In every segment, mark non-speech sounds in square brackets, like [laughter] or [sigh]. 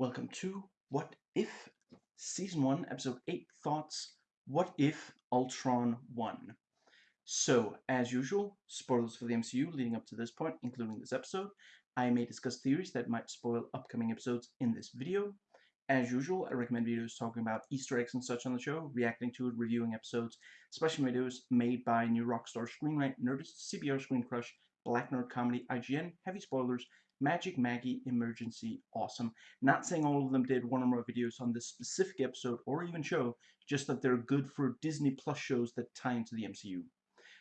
Welcome to What If? Season 1, Episode 8 Thoughts What If Ultron won? So, as usual, spoilers for the MCU leading up to this point, including this episode. I may discuss theories that might spoil upcoming episodes in this video. As usual, I recommend videos talking about Easter eggs and such on the show, reacting to it, reviewing episodes, special videos made by New Rockstar Screen Rant, Nerdist, CBR Screen Crush, Black Nerd Comedy, IGN, Heavy Spoilers, Magic Maggie, Emergency, Awesome. Not saying all of them did one or more videos on this specific episode or even show, just that they're good for Disney Plus shows that tie into the MCU.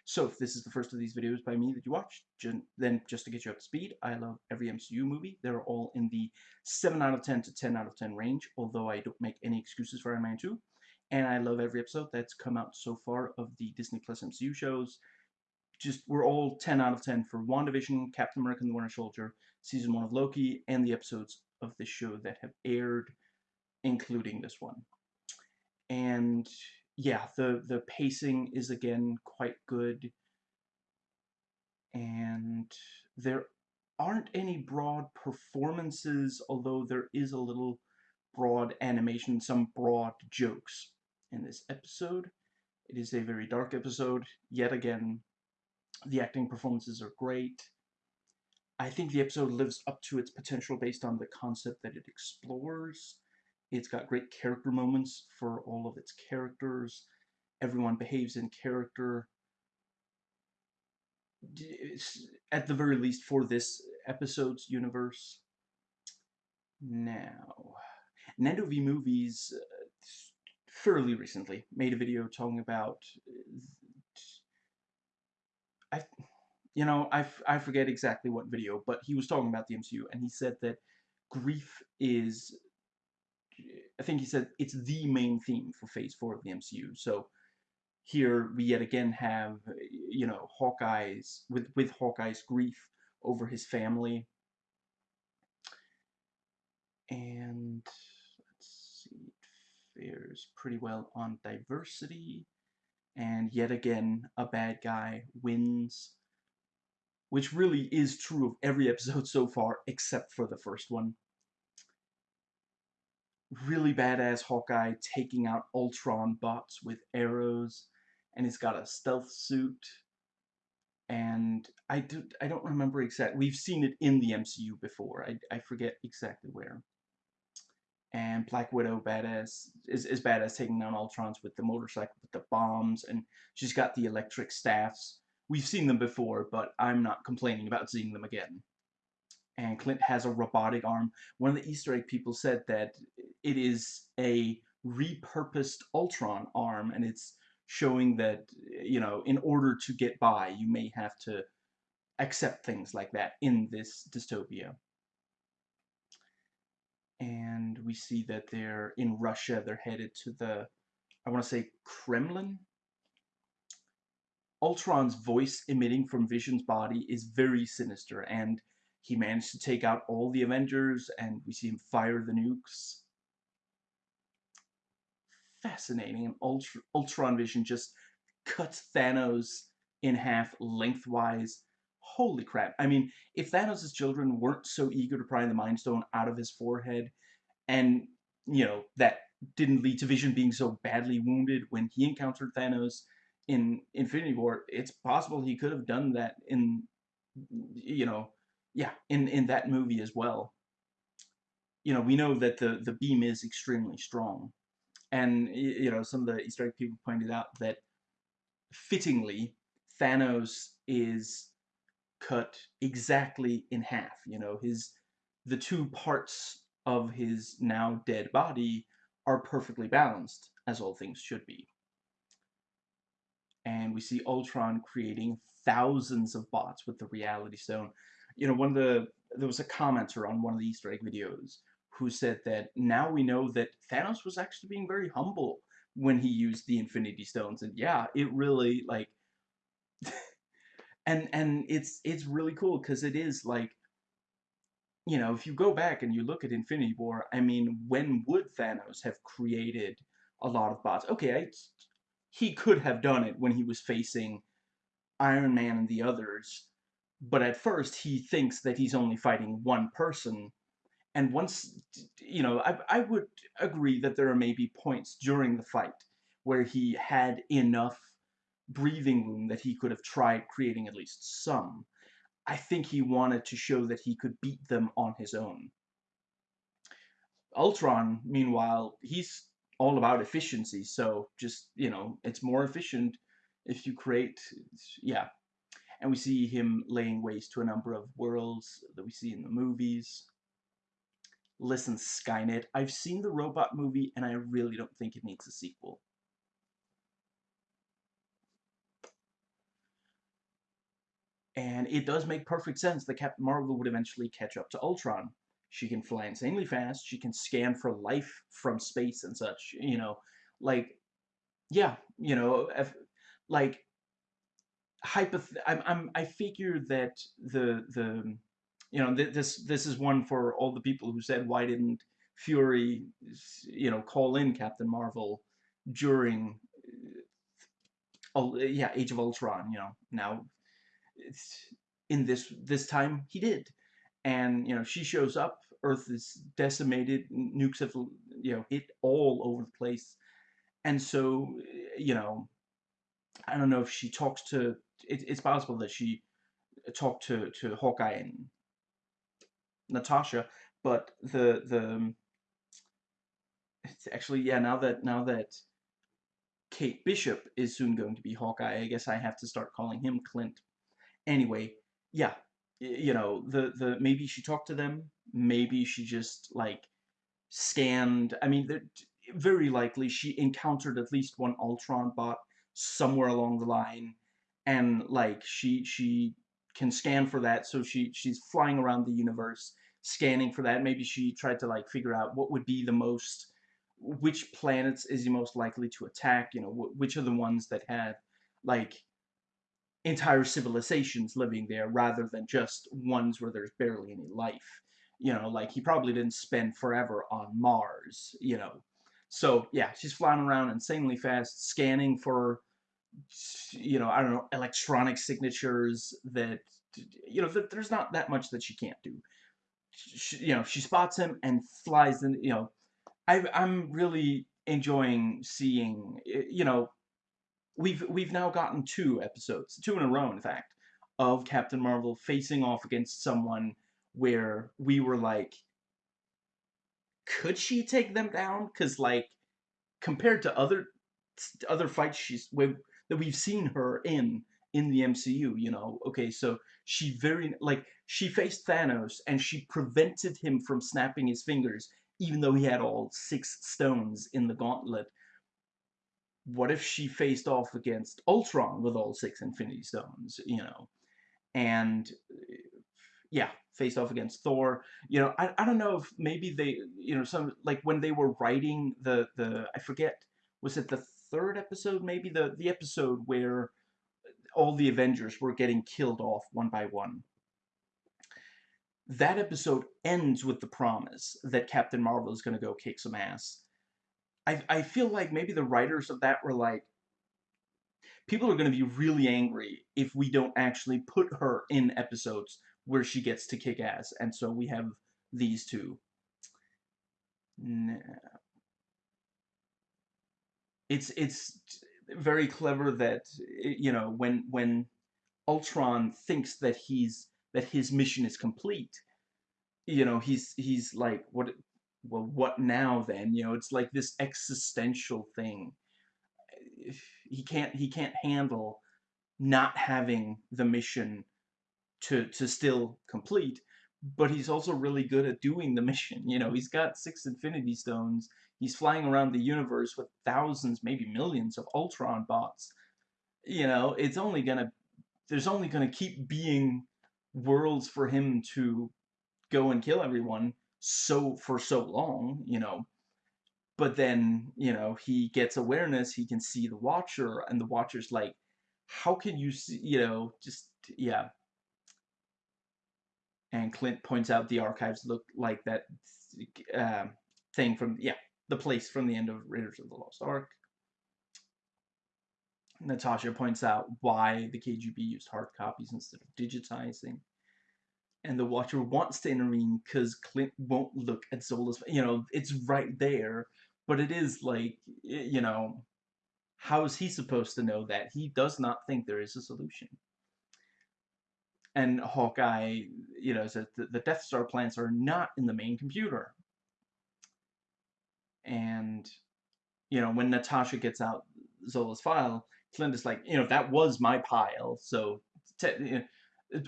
So if this is the first of these videos by me that you watch, then just to get you up to speed, I love every MCU movie. They're all in the 7 out of 10 to 10 out of 10 range, although I don't make any excuses for Iron Man 2. And I love every episode that's come out so far of the Disney Plus MCU shows. Just, we're all 10 out of 10 for WandaVision, Captain America and the Winter Soldier, season one of Loki, and the episodes of the show that have aired, including this one. And yeah, the, the pacing is again quite good. And there aren't any broad performances, although there is a little broad animation, some broad jokes in this episode. It is a very dark episode. Yet again, the acting performances are great. I think the episode lives up to its potential based on the concept that it explores. It's got great character moments for all of its characters. Everyone behaves in character. At the very least for this episode's universe. Now, Nando V Movies uh, fairly recently made a video talking about I you know, I, I forget exactly what video, but he was talking about the MCU, and he said that grief is, I think he said it's the main theme for Phase 4 of the MCU. So here we yet again have, you know, Hawkeye's, with, with Hawkeye's grief over his family. And, let's see, it fares pretty well on diversity. And yet again, a bad guy wins which really is true of every episode so far, except for the first one. Really badass Hawkeye taking out Ultron bots with arrows, and he's got a stealth suit. And I, do, I don't remember exactly. We've seen it in the MCU before. I, I forget exactly where. And Black Widow badass is, is badass taking down Ultrons with the motorcycle with the bombs, and she's got the electric staffs We've seen them before, but I'm not complaining about seeing them again. And Clint has a robotic arm. One of the Easter egg people said that it is a repurposed Ultron arm, and it's showing that, you know, in order to get by, you may have to accept things like that in this dystopia. And we see that they're in Russia, they're headed to the, I want to say Kremlin, Ultron's voice emitting from Vision's body is very sinister, and he managed to take out all the Avengers, and we see him fire the nukes. Fascinating, and Ultr Ultron Vision just cuts Thanos in half lengthwise. Holy crap. I mean, if Thanos' children weren't so eager to pry the Mind Stone out of his forehead, and, you know, that didn't lead to Vision being so badly wounded when he encountered Thanos, in Infinity War, it's possible he could have done that in, you know, yeah, in, in that movie as well. You know, we know that the, the beam is extremely strong. And, you know, some of the Easter egg people pointed out that, fittingly, Thanos is cut exactly in half. You know, his the two parts of his now dead body are perfectly balanced, as all things should be and we see Ultron creating thousands of bots with the Reality Stone. You know, one of the there was a commenter on one of the Easter egg videos who said that now we know that Thanos was actually being very humble when he used the Infinity Stones, and yeah, it really like, [laughs] and and it's it's really cool because it is like, you know, if you go back and you look at Infinity War, I mean, when would Thanos have created a lot of bots? Okay, I he could have done it when he was facing Iron Man and the others, but at first he thinks that he's only fighting one person, And once, you know, I, I would agree that there are maybe points during the fight where he had enough breathing room that he could have tried creating at least some. I think he wanted to show that he could beat them on his own. Ultron, meanwhile, he's all about efficiency, so just, you know, it's more efficient if you create, yeah. And we see him laying waste to a number of worlds that we see in the movies. Listen, Skynet, I've seen the robot movie and I really don't think it needs a sequel. And it does make perfect sense that Captain Marvel would eventually catch up to Ultron. She can fly insanely fast, she can scan for life from space and such, you know, like, yeah, you know, if, like, hypoth I'm, I'm, I figure that the, the, you know, th this, this is one for all the people who said, why didn't Fury, you know, call in Captain Marvel during, uh, yeah, Age of Ultron, you know, now it's in this this time he did and you know she shows up earth is decimated nukes have you know hit all over the place. And so eh, you know i don't know if she talks to it, it's possible that she eh, talked to to hawkeye and natasha but the the um, it's actually yeah now that now that kate bishop is soon going to be hawkeye i guess i have to start calling him clint. Anyway, yeah, you know, the the maybe she talked to them, maybe she just like scanned. I mean, very likely she encountered at least one Ultron bot somewhere along the line, and like she she can scan for that. So she she's flying around the universe scanning for that. Maybe she tried to like figure out what would be the most which planets is he most likely to attack you know which are the ones that had like entire civilizations living there rather than just ones where there's barely any life. You know, like he probably didn't spend forever on Mars, you know. So, yeah, she's flying around insanely fast, scanning for, you know, I don't know, electronic signatures that, you know, there's not that much that she can't do. She, you know, she spots him and flies in, you know, I, I'm really enjoying seeing, you know, we've we've now gotten two episodes, two in a row, in fact, of Captain Marvel facing off against someone where we were like, could she take them down? Because like, compared to other other fights she's that we've seen her in in the MCU, you know, okay, so she very like she faced Thanos and she prevented him from snapping his fingers, even though he had all six stones in the gauntlet what if she faced off against Ultron with all six Infinity Stones, you know? And yeah, faced off against Thor. You know, I, I don't know if maybe they, you know, some like when they were writing the the I forget was it the third episode maybe the the episode where all the Avengers were getting killed off one by one. That episode ends with the promise that Captain Marvel is going to go kick some ass I, I feel like maybe the writers of that were like, people are going to be really angry if we don't actually put her in episodes where she gets to kick ass. And so we have these two. It's it's very clever that eh, you know when when Ultron thinks that he's that his mission is complete, you know he's he's like what well, what now then? You know, it's like this existential thing. He can't he can't handle not having the mission to to still complete, but he's also really good at doing the mission. You know, he's got six Infinity Stones. He's flying around the universe with thousands, maybe millions of Ultron bots. You know, it's only gonna there's only gonna keep being worlds for him to go and kill everyone so for so long, you know. But then, you know, he gets awareness, he can see the watcher, and the watcher's like, how can you see, you know, just, yeah. And Clint points out the archives look like that uh, thing from, yeah, the place from the end of Raiders of the Lost Ark. Natasha points out why the KGB used hard copies instead of digitizing. And the Watcher wants to intervene because Clint won't look at Zola's. You know, it's right there, but it is like, you know, how is he supposed to know that? He does not think there is a solution. And Hawkeye, you know, says the, the Death Star plants are not in the main computer. And, you know, when Natasha gets out Zola's file, Clint is like, you know, that was my pile, so,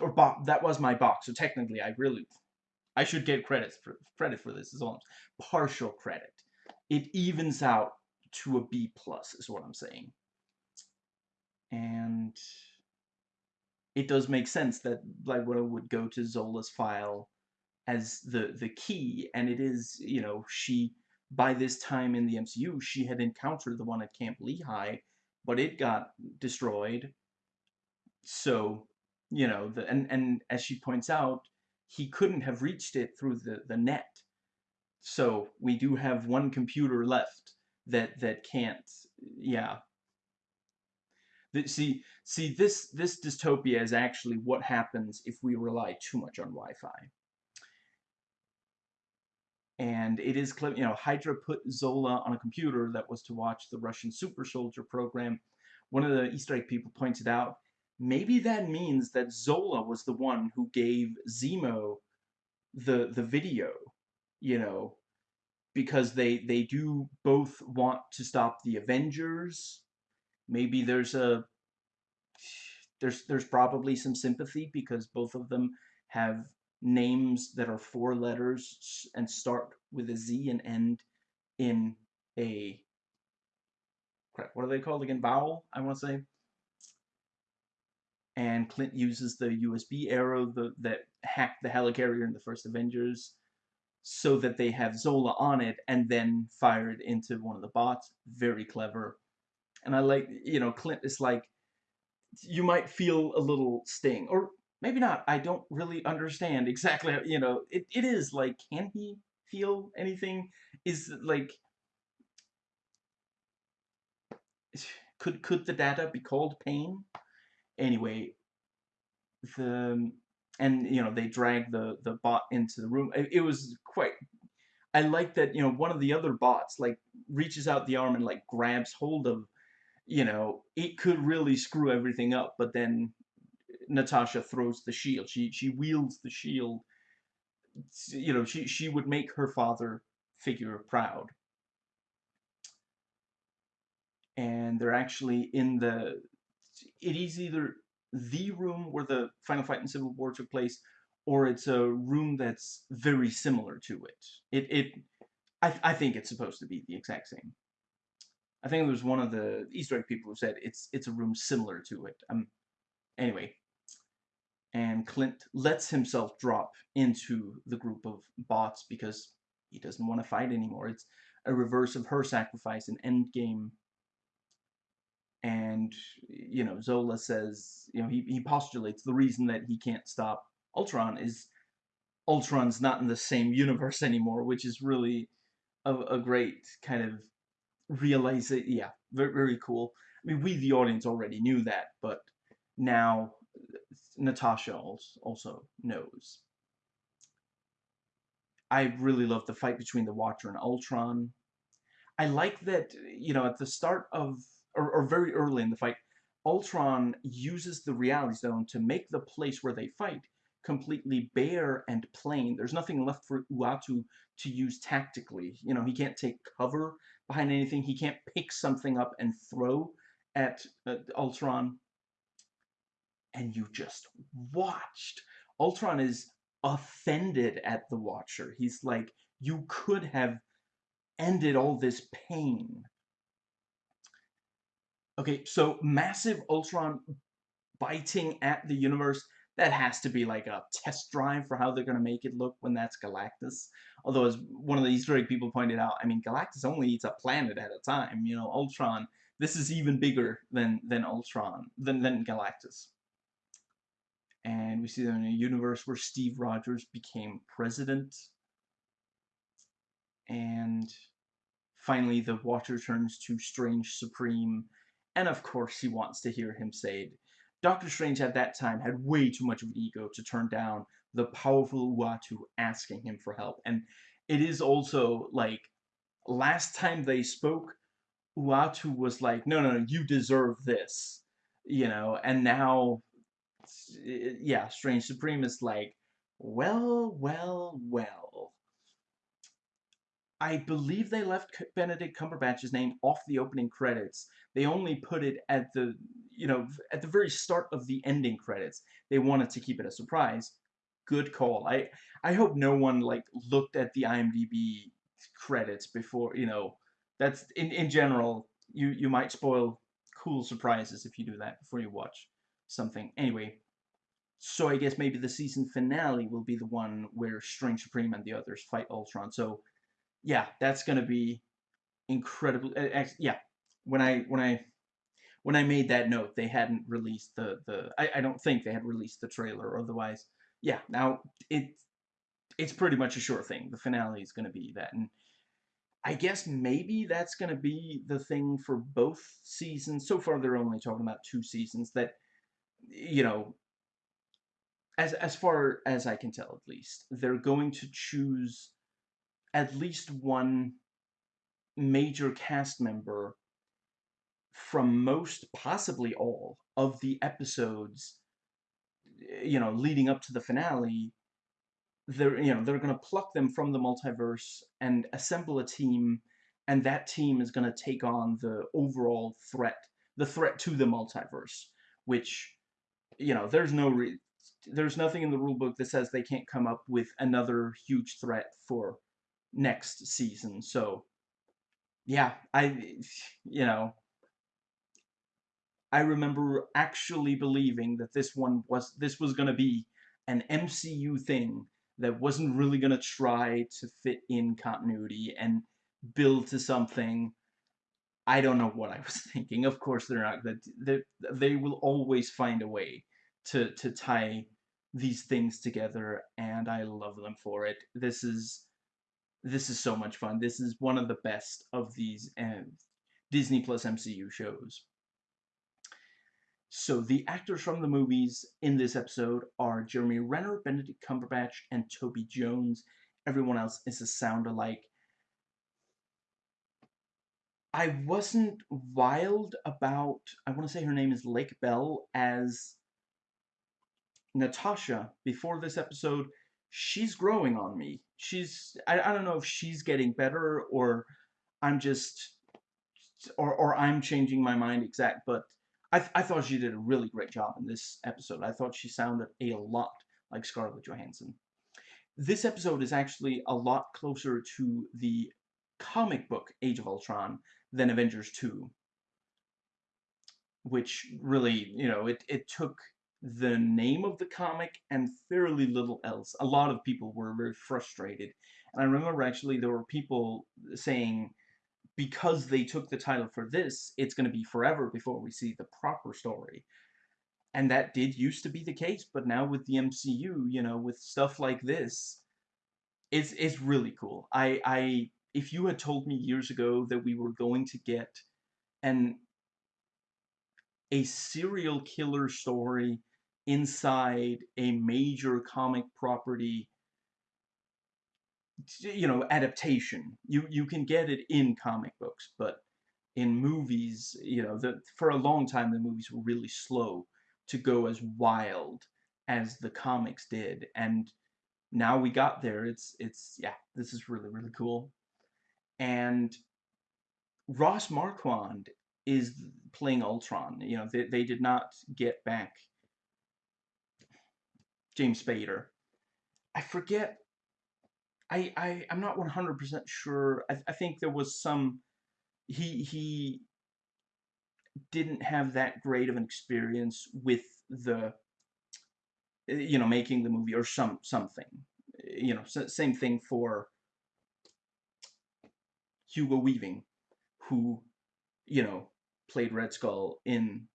or that was my box, so technically I really, I should get credit for credit for this. Is all partial credit. It evens out to a B plus, is what I'm saying. And it does make sense that Black Widow would go to Zola's file as the the key, and it is, you know, she by this time in the MCU, she had encountered the one at Camp Lehigh, but it got destroyed. So, you know, the, and, and as she points out, he couldn't have reached it through the, the net. So we do have one computer left that that can't yeah. See see this this dystopia is actually what happens if we rely too much on Wi-Fi and it is clear, you know Hydra put Zola on a computer that was to watch the Russian super soldier program. One of the Easter egg people pointed out maybe that means that Zola was the one who gave Zemo the the video, you know, because they they do both want to stop the Avengers. Maybe there's a there's there's probably some sympathy because both of them have names that are four letters and start with a Z and end in a crap, what are they called again? Vowel, I want to say. And Clint uses the USB arrow the, that hacked the helicarrier in the first Avengers so that they have Zola on it and then fired into one of the bots. Very clever. And I like, you know, Clint is like, you might feel a little sting. Or maybe not. I don't really understand [laughs] exactly. You know, it, it is like, can he feel anything? Is like, [sighs] could could the data be called pain? Anyway, the and you know they drag the the bot into the room. It, it was quite. I like that you know one of the other bots like reaches out the arm and like grabs hold of you know, it could really screw everything up, but then Natasha throws the shield. She she wields the shield. You know, she she would make her father figure proud. And they're actually in the. It is either the room where the final fight in Civil War took place, or it's a room that's very similar to it. It it. I I think it's supposed to be the exact same. I think there was one of the Easter egg people who said it's it's a room similar to it. Um. Anyway, and Clint lets himself drop into the group of bots because he doesn't want to fight anymore. It's a reverse of her sacrifice in Endgame. And, you know, Zola says, you know, he, he postulates the reason that he can't stop Ultron is Ultron's not in the same universe [laughs] anymore, which is really a, a great kind of realize it. Yeah, very, very cool. I mean, we, the audience, already knew that, but now Natasha also knows. I really love the fight between the Watcher and Ultron. I like that, you know, at the start of, or, or very early in the fight, Ultron uses the Reality Stone to make the place where they fight completely bare and plain. There's nothing left for Uatu to use tactically. You know, he can't take cover behind anything. He can't pick something up and throw at uh, Ultron and you just watched. Ultron is offended at the Watcher. He's like, you could have ended all this pain. Okay, so massive Ultron biting at the universe, that has to be like a test drive for how they're going to make it look when that's Galactus. Although, as one of the Easter egg people pointed out, I mean, Galactus only eats a planet at a time. You know, Ultron, this is even bigger than, than Ultron, than, than Galactus and we see them in a universe where Steve Rogers became president. And finally, the Watcher turns to Strange Supreme, and of course, he wants to hear him say it. Doctor Strange at that time had way too much of an ego to turn down the powerful Uatu asking him for help. And it is also like last time they spoke, Uatu was like, no, no, no, you deserve this, you know, and now, yeah, Strange Supreme is like, well, well, well. I believe they left Benedict Cumberbatch's name off the opening credits. They only put it at the, you know, at the very start of the ending credits. They wanted to keep it a surprise. Good call. I I hope no one like looked at the IMDb credits before, you know, that's in in general you you might spoil cool surprises if you do that before you watch something. Anyway, so I guess maybe the season finale will be the one where Strange Supreme and the others fight Ultron. So yeah, that's gonna be incredible. Uh, yeah, when I when I when I made that note, they hadn't released the the. I, I don't think they had released the trailer. Otherwise, yeah. Now it it's pretty much a sure thing. The finale is gonna be that, and I guess maybe that's gonna be the thing for both seasons. So far, they're only talking about two seasons. That you know, as as far as I can tell, at least, they're going to choose at least one major cast member from most, possibly all, of the episodes, you know, leading up to the finale, they're, you know, they're going to pluck them from the multiverse and assemble a team, and that team is going to take on the overall threat, the threat to the multiverse, which, you know, there's no re there's nothing in the rulebook that says they can't come up with another huge threat for next season. So, yeah, I, you know, I remember actually believing that this one was, this was going to be an MCU thing that wasn't really going to try to fit in continuity and build to something. I don't know what I was [laughs] thinking. Of course, they're not. That they, they will always find a way to to tie these things together, and I love them for it. This is this is so much fun. This is one of the best of these uh, Disney Plus MCU shows. So the actors from the movies in this episode are Jeremy Renner, Benedict Cumberbatch, and Toby Jones. Everyone else is a sound alike. I wasn't wild about, I want to say her name is Lake Bell, as Natasha before this episode she's growing on me. She's I, I don't know if she's getting better or I'm just or or I'm changing my mind exact, but I th I thought she did a really great job in this episode. I thought she sounded a lot like Scarlett Johansson. This episode is actually a lot closer to the comic book Age of Ultron than Avengers 2 which really, you know, it, it took the name of the comic and fairly little else. A lot of people were very frustrated. And I remember actually there were people saying because they took the title for this, it's going to be forever before we see the proper story. And that did used to be the case, but now with the MCU, you know, with stuff like this, it's it's really cool. I I if you had told me years ago that we were going to get an a serial killer story inside a major comic property you know adaptation. You you can get it in comic books but in movies you know the, for a long time the movies were really slow to go as wild as the comics did and now we got there it's it's yeah this is really really cool. And Ross Marquand is playing Ultron. You know they, they did not get back James Spader. I forget. I I I'm not 100% sure. I I think there was some. He he didn't have that great of an experience with the you know making the movie or some something you know same thing for Hugo Weaving who you know played Red Skull in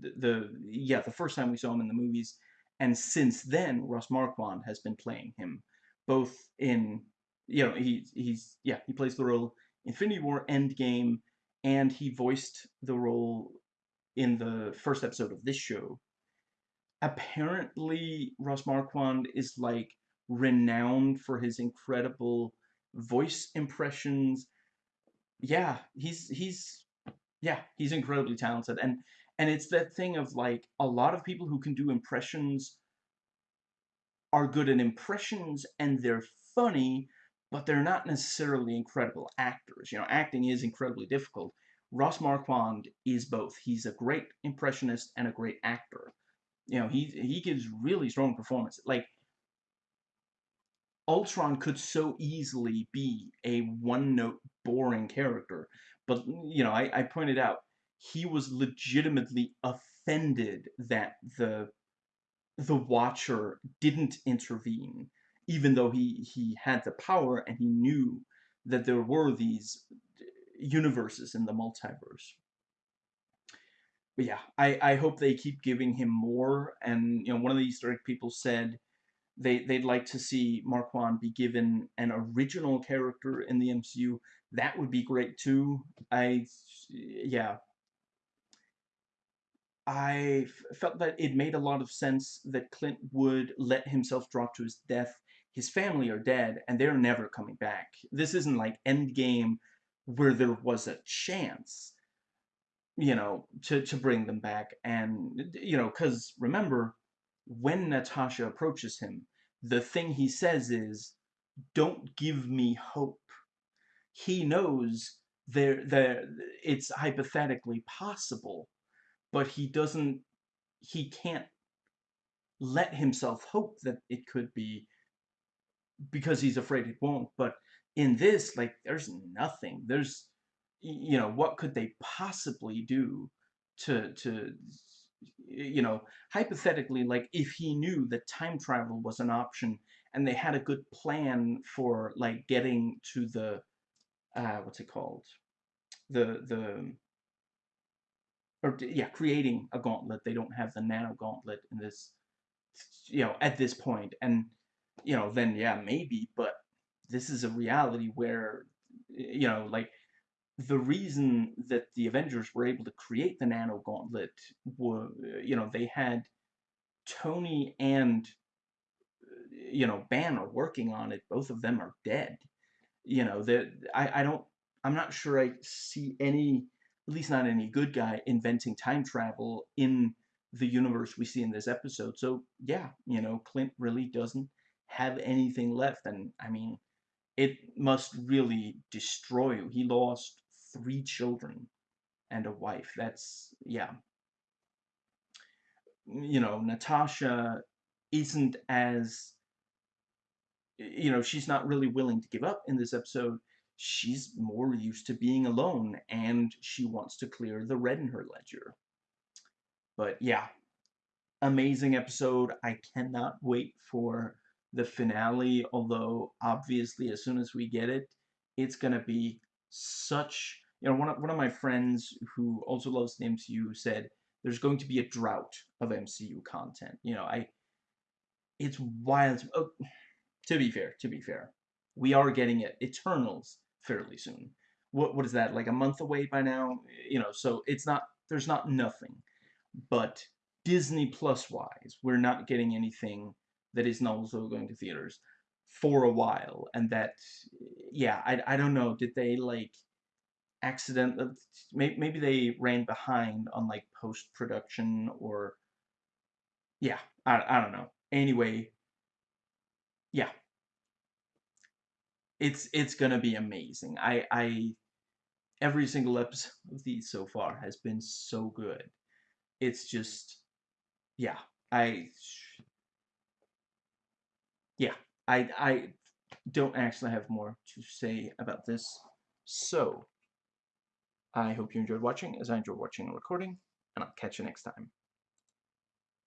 the, the yeah the first time we saw him in the movies and since then, Ross Marquand has been playing him, both in, you know, he, he's, yeah, he plays the role Infinity War Endgame, and he voiced the role in the first episode of this show. apparently Ross Marquand is like renowned for his incredible voice impressions. Yeah, he's he's yeah, he's incredibly talented and and it's that thing of like a lot of people who can do impressions are good at impressions and they're funny, but they're not necessarily incredible actors. You know, acting is incredibly difficult. Ross Marquand is both. He's a great impressionist and a great actor. You know, he he gives really strong performance. Like Ultron could so easily be a one-note boring character, but you know, I, I pointed out he was legitimately offended that the the Watcher didn't intervene, even though he he had the power and he knew that there were these uh, universes in the multiverse. But yeah, I, I hope they keep giving him more. And you know, one of the Easter egg people said they they'd like to see Marquand be given an original character in the MCU. That would be great too. I yeah, I felt that it made a lot of sense that Clint would let himself drop to his death. His family are dead, and they're never coming back. This isn't like Endgame, where there was a chance, you know, to, to bring them back. And, you know, because remember, when Natasha approaches him, the thing he says is, don't give me hope. He knows there, there, it's hypothetically possible but he doesn't he can't let himself hope that it could be because he's afraid it won't. But in this like there's nothing. There's you know what could they possibly do to to you know hypothetically like if he knew that time travel was an option and they had a good plan for like getting to the uh what's it called? The the or yeah, creating a gauntlet. They don't have the nano gauntlet in this, you know, at this point. and you know, then yeah, maybe, but this is a reality where, you know, like the reason that the Avengers were able to create the nano gauntlet were, you know, they had Tony and you know Banner working on it. Both of them are dead. You know that I I don't I'm not sure I see any at least not any good guy, inventing time travel in the universe we see in this episode. So yeah, you know, Clint really doesn't have anything left. And I mean, it must really destroy you. He lost three children and a wife. That's, yeah. You know, Natasha isn't as, you know, she's not really willing to give up in this episode she's more used to being alone and she wants to clear the red in her ledger. But yeah, amazing episode. I cannot wait for the finale, although obviously as soon as we get it, it's going to be such, you know, one of, one of my friends who also loves the MCU said there's going to be a drought of MCU content. You know, I, it's wild. Oh, to be fair, to be fair, we are getting it. Eternals fairly soon. What what is that like a month away by now? You know, so it's not there's not nothing, but Disney Plus wise, we're not getting anything that is not also going to theaters for a while, and that yeah, I I don't know. Did they like accident? Uh, maybe maybe they ran behind on like post production or yeah, I I don't know. Anyway, yeah, it's it's gonna be amazing. I I every single episode [laughs] of these so far has been so good. It's just yeah, I yeah, I I don't actually have more to say about this. So I hope you enjoyed watching as I enjoyed watching and recording, and I'll catch you next time.